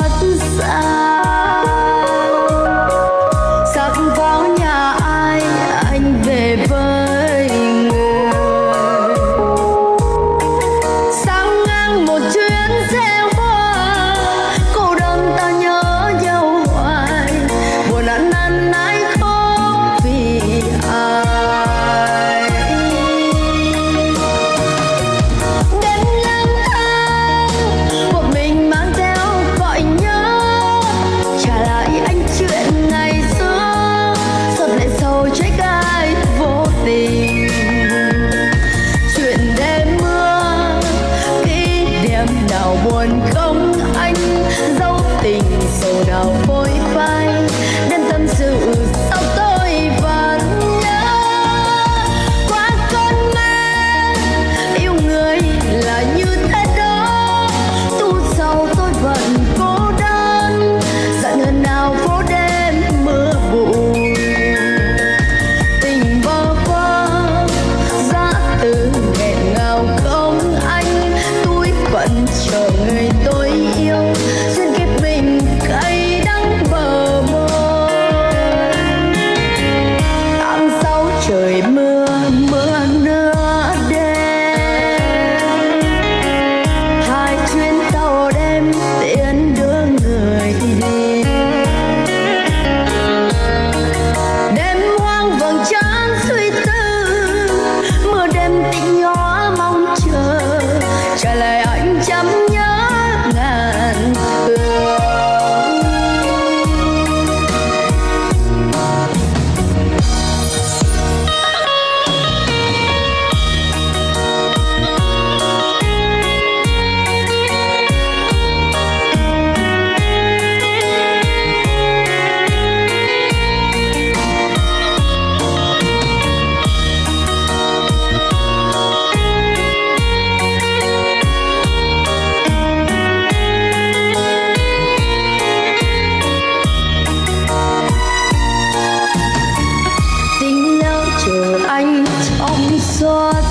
heart is. one. 坐在。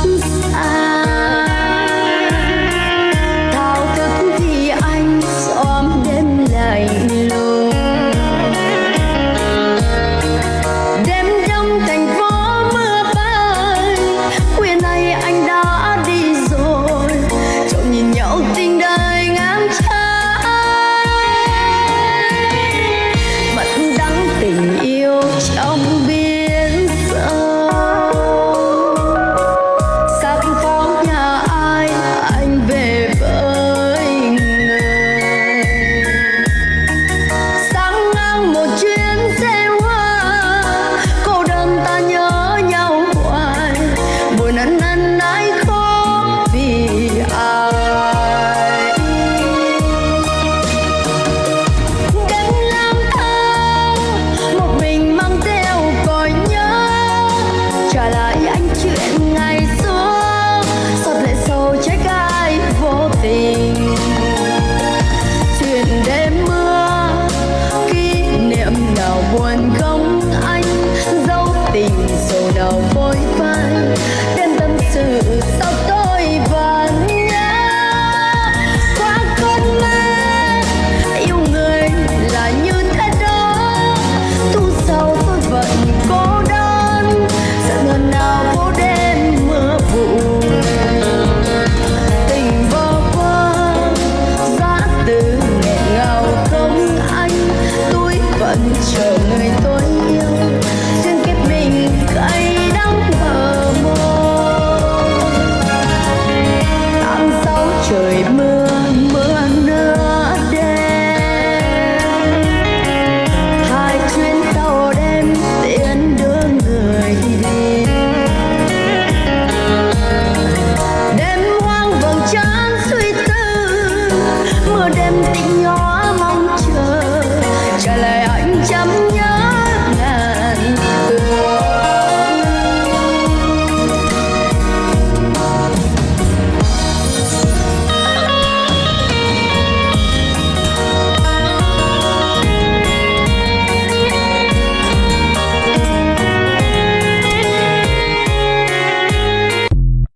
Tôi